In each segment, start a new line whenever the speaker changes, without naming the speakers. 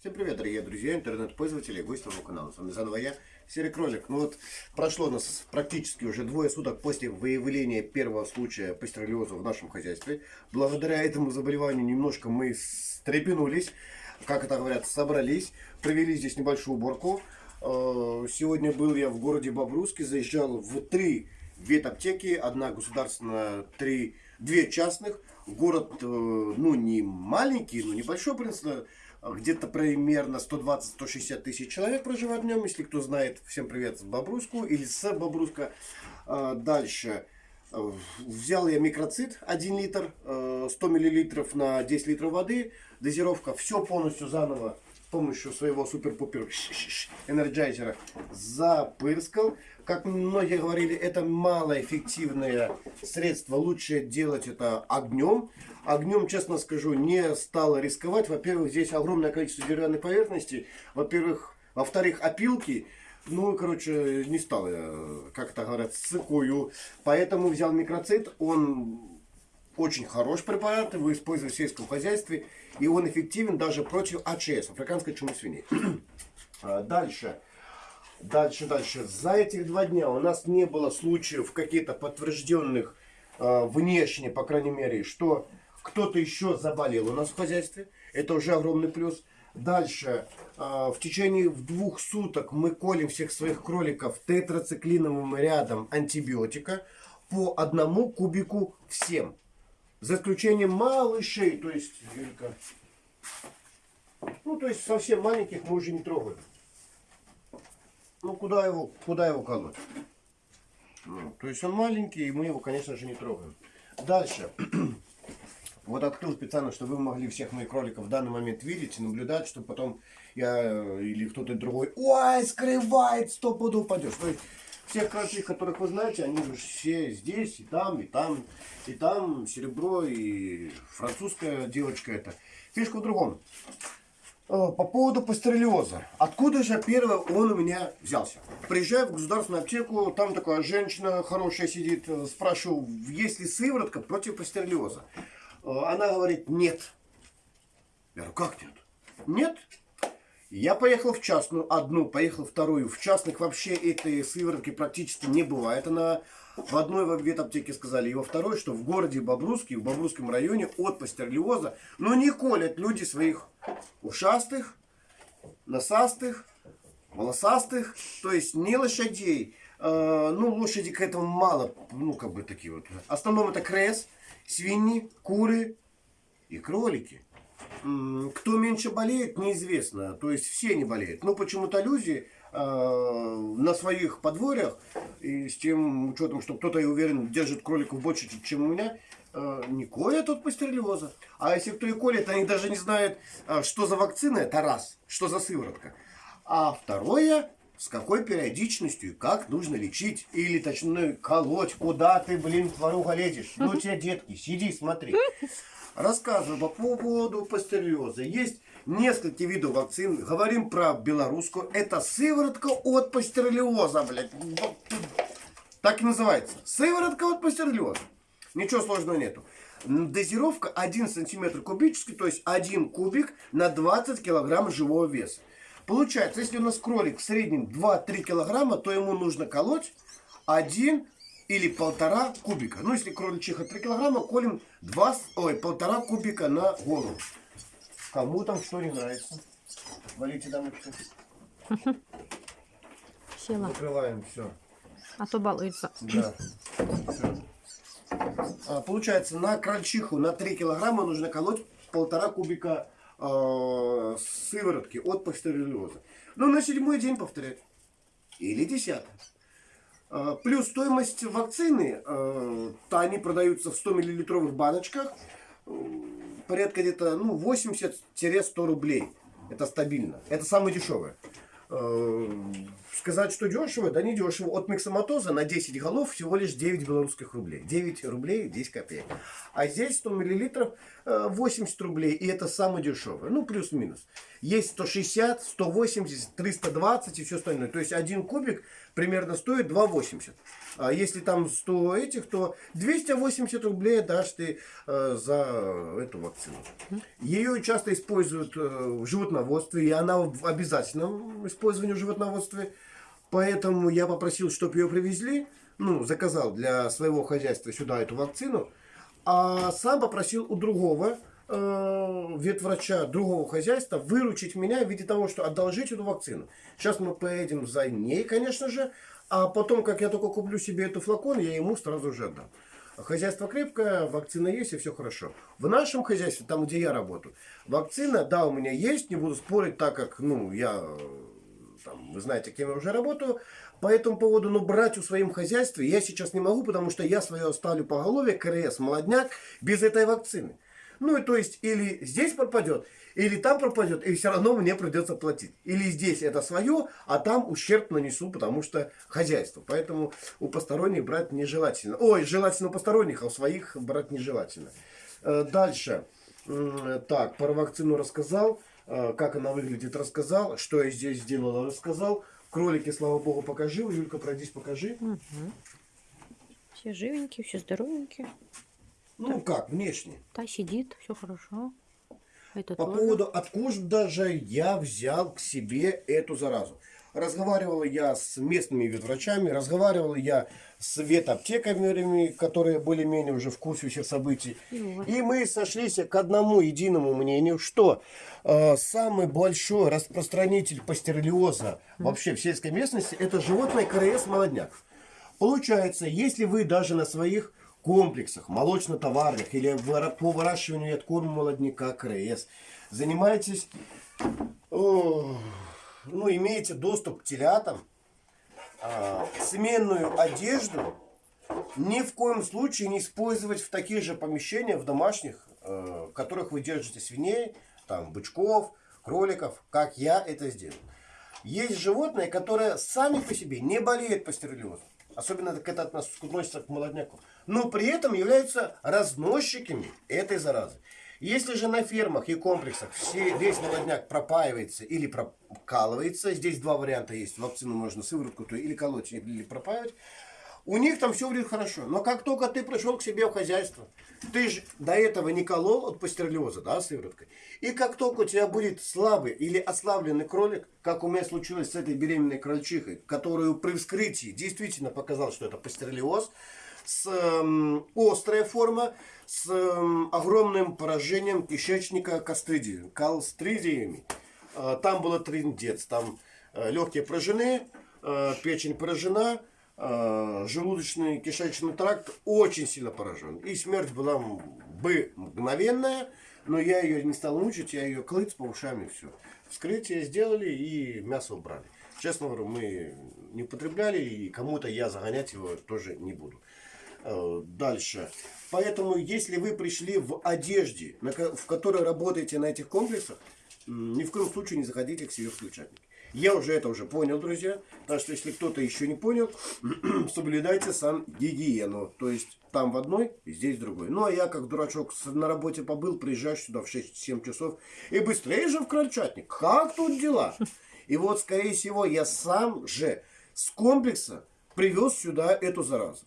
Всем привет, дорогие друзья, интернет-пользователи, гости моего канала. С вами заново я, Серый Кролик. Ну вот, прошло у нас практически уже двое суток после выявления первого случая пастереллеза в нашем хозяйстве. Благодаря этому заболеванию немножко мы стрепенулись, как это говорят, собрались, провели здесь небольшую уборку. Э, сегодня был я в городе Бобруйске, заезжал в три ветаптеки, одна государственная, три, две частных. Город, э, ну, не маленький, но небольшой, в принципе, где-то примерно 120-160 тысяч человек проживает в нем. Если кто знает, всем привет с Бобруйску или с Бобруйска. А, дальше. Э, взял я микроцит 1 литр, 100 э, миллилитров на 10 литров воды. Дозировка все полностью заново с помощью своего супер-пупер энерджайзера запырскал. Как многие говорили, это малоэффективное средство. Лучше делать это огнем. Огнем, честно скажу, не стало рисковать. Во-первых, здесь огромное количество деревянной поверхности. Во-первых, во-вторых, опилки. Ну, короче, не стал я, как это говорят, сыкую. Поэтому взял микроцит. Он очень хороший препарат, его используют в сельском хозяйстве. И он эффективен даже против АЧС, африканской чумы свиней. А, дальше. Дальше, дальше. За этих два дня у нас не было случаев каких-то подтвержденных э, внешне, по крайней мере, что кто-то еще заболел у нас в хозяйстве. Это уже огромный плюс. Дальше. Э, в течение двух суток мы колем всех своих кроликов тетрациклиновым рядом антибиотика по одному кубику всем. За исключением малышей, то есть, ну, то есть совсем маленьких мы уже не трогаем. Ну, куда его, куда его колоть? Ну, то есть он маленький, и мы его, конечно же, не трогаем. Дальше. Вот открыл специально, чтобы вы могли всех моих кроликов в данный момент видеть и наблюдать, чтобы потом я или кто-то другой, ой, скрывает, сто пудов упадешь. То всех кроликов, которых вы знаете, они же все здесь, и там, и там, и там, серебро, и французская девочка это. Фишка в другом. Э, по поводу пастереллеза. Откуда же первое он у меня взялся? Приезжаю в государственную аптеку, там такая женщина хорошая сидит, э, спрашиваю, есть ли сыворотка против пастереллеза? Э, она говорит, нет. Я говорю, как нет? Нет. Я поехал в частную, одну, поехал вторую. В частных вообще этой сыворотки практически не бывает. Она в одной в ветаптеке сказали, и во второй, что в городе Бобруске, в Бобрусском районе от пастерлиоза, но не колят люди своих ушастых, носастых, волосастых, то есть не лошадей. Э, ну, лошади к этому мало, ну, как бы такие вот. В основном это крес, свиньи, куры и кролики. Кто меньше болеет, неизвестно. То есть все не болеют. Но почему-то люди э, на своих подворьях, и с тем учетом, что кто-то, я уверен, держит кроликов больше, чем у меня, э, не колят от пастереллеза. А если кто и колет, они даже не знают, э, что за вакцина, это раз, что за сыворотка. А второе, с какой периодичностью как нужно лечить. Или, точнее, колоть. Куда ты, блин, тваруга лезешь? Ну, тебя, детки, сиди, смотри. Рассказываю по поводу пастереллеза. Есть несколько видов вакцин. Говорим про белорусскую. Это сыворотка от пастереллеза, блядь. Так и называется. Сыворотка от пастереллеза. Ничего сложного нету. Дозировка 1 сантиметр кубический, то есть 1 кубик на 20 килограмм живого веса. Получается, если у нас кролик в среднем 2-3 килограмма, то ему нужно колоть 1 или полтора кубика. Ну, если кроличиха 3 килограмма, колем 2, ой, полтора кубика на голову. Кому там что не нравится. Валите дамочка.
Села.
Закрываем все.
А то балуется.
Да. Все. А, получается, на крольчиху на 3 килограмма нужно колоть полтора кубика э, сыворотки от пастереллеза. Ну, на седьмой день повторять. Или десятый. Э, плюс стоимость вакцины, э, то они продаются в 100 миллилитровых баночках. Порядка где-то ну, 80-100 рублей. Это стабильно. Это самое дешевое. Э, сказать, что дешево, да не дешево. От миксоматоза на 10 голов всего лишь 9 белорусских рублей. 9 рублей 10 копеек. А здесь 100 миллилитров э, 80 рублей. И это самое дешевое. Ну, плюс-минус. Есть 160, 180, 320 и все остальное. То есть один кубик примерно стоит 2,80. А если там 100 этих, то 280 рублей дашь ты э, за эту вакцину. Ее часто используют э, в животноводстве, и она в обязательном использовании в животноводстве. Поэтому я попросил, чтобы ее привезли, ну, заказал для своего хозяйства сюда эту вакцину, а сам попросил у другого э, ветврача другого хозяйства выручить меня в виде того, что одолжить эту вакцину. Сейчас мы поедем за ней, конечно же, а потом, как я только куплю себе эту флакон, я ему сразу же отдам. Хозяйство крепкое, вакцина есть и все хорошо. В нашем хозяйстве, там, где я работаю, вакцина, да, у меня есть, не буду спорить, так как, ну, я, там, вы знаете, кем я уже работаю. По этому поводу, но брать в своем хозяйстве я сейчас не могу, потому что я свое оставлю по голове, КРС, молодняк, без этой вакцины. Ну, и то есть, или здесь пропадет, или там пропадет, и все равно мне придется платить. Или здесь это свое, а там ущерб нанесу, потому что хозяйство. Поэтому у посторонних брать нежелательно. Ой, желательно у посторонних, а у своих брать нежелательно. Э, Дальше. Так, про вакцину рассказал. Э, Как она выглядит, рассказал. Что я здесь сделал, рассказал. Кролики, слава богу, покажи. Юлька, пройдись, покажи.
Все живенькие, все здоровенькие.
Ну как, внешне.
Та сидит, все хорошо. Это
По
тоже.
поводу откуда же я взял к себе эту заразу. Разговаривал я с местными ветврачами, разговаривал я с ветаптекарями, которые более-менее уже в курсе всех событий.
И вот.
И мы сошлись к одному единому мнению, что э, самый большой распространитель пастереллеза вообще в сельской местности это животное КРС молодняк. Получается, если вы даже на своих комплексах, молочно-товарных или по выращиванию и откорму молодняка КРС занимаетесь, ну, имеете доступ к телятам, а, сменную одежду ни в коем случае не использовать в таких же помещениях, в домашних, э, в которых вы держите свиней, там, бычков, кроликов, как я это сделал. Есть животные, которые сами по себе не болеют пастереллезом. Особенно так это относ- относится к молодняку. Но при этом являются разносчиками этой заразы. Если же на фермах и комплексах все, весь молодняк пропаивается или прокалывается, здесь два варианта есть. Вакцину можно сыворотку то или колоть, или пропаивать. У них там все выглядит хорошо. Но как только ты пришел к себе в хозяйство, ты же до этого не колол от пастереллеза, да, сывороткой. И как только у тебя будет слабый или ослабленный кролик, как у меня случилось с этой беременной крольчихой, которую при вскрытии действительно показал, что это пастереллез, с эм, острая форма, с эм, огромным поражением кишечника кастридии, калстридиями. Э, там было трындец, там э, легкие поражены, э, печень поражена, желудочный кишечный тракт очень сильно поражен. И смерть была бы мгновенная, но я ее не стал мучить, я ее клыц по ушам и все. Вскрытие сделали и мясо убрали. Честно говорю, мы не употребляли, и кому-то я загонять его тоже не буду. Э, Дальше. Поэтому, если вы пришли в одежде, в которой работаете на этих комплексах, ни в коем случае не заходите к себе в включатник. Я уже это уже понял, друзья. Так что, если кто-то еще не понял, соблюдайте сам гигиену. То есть, там в одной, здесь в другой. Ну, а я, как дурачок, на работе побыл, приезжаю сюда в 6-7 часов. И быстрее же в крольчатник. Как тут дела? И вот, скорее всего, я сам же с комплекса привез сюда эту заразу.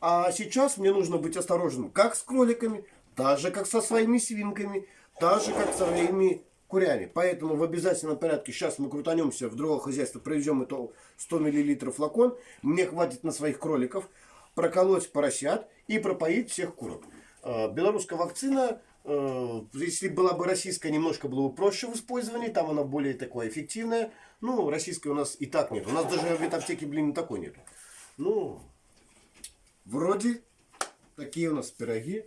А сейчас мне нужно быть осторожным как с кроликами, так же как со своими свинками, так же как со своими курями. Поэтому в обязательном порядке сейчас мы крутанемся в другое хозяйство, привезем это 100 мл флакон. Мне хватит на своих кроликов проколоть поросят и пропоить всех курок. Э, Белорусская вакцина, э, если была бы российская, немножко было бы проще в использовании, там она более такая эффективная. Ну, российской у нас и так нет. У нас даже в ветаптеке, блин, такой нет. Ну, Вроде такие у нас пироги.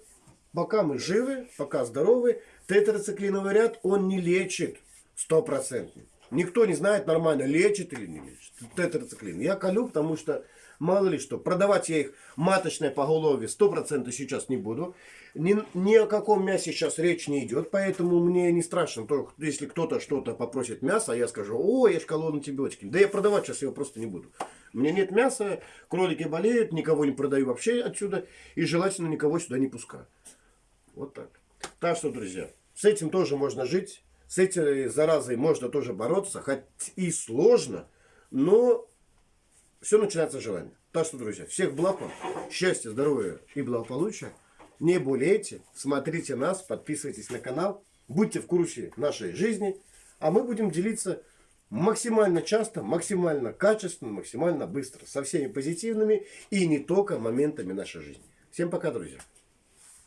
Пока мы живы, пока здоровы, тетрациклиновый ряд он не лечит стопроцентно. Никто не знает нормально, лечит или не лечит. Тетрациклин. Я колю, потому что Мало ли что. Продавать я их маточное поголовье 100% сейчас не буду. Ни, ни о каком мясе сейчас речь не идет, поэтому мне не страшно, то, если кто-то что-то попросит мясо, я скажу, о, я шкалон антибиотики. Да я продавать сейчас его просто не буду. У меня нет мяса, кролики болеют, никого не продаю вообще отсюда, и желательно никого сюда не пускаю. Вот так. Так что, друзья, с этим тоже можно жить, с этой заразой можно тоже бороться, хоть и сложно, но все начинается с желания. Так что, друзья, всех благ вам, счастья, здоровья и благополучия. Не болейте, смотрите нас, подписывайтесь на канал, будьте в курсе нашей жизни, а мы будем делиться максимально часто, максимально качественно, максимально быстро, со всеми позитивными и не только моментами нашей жизни. Всем пока, друзья!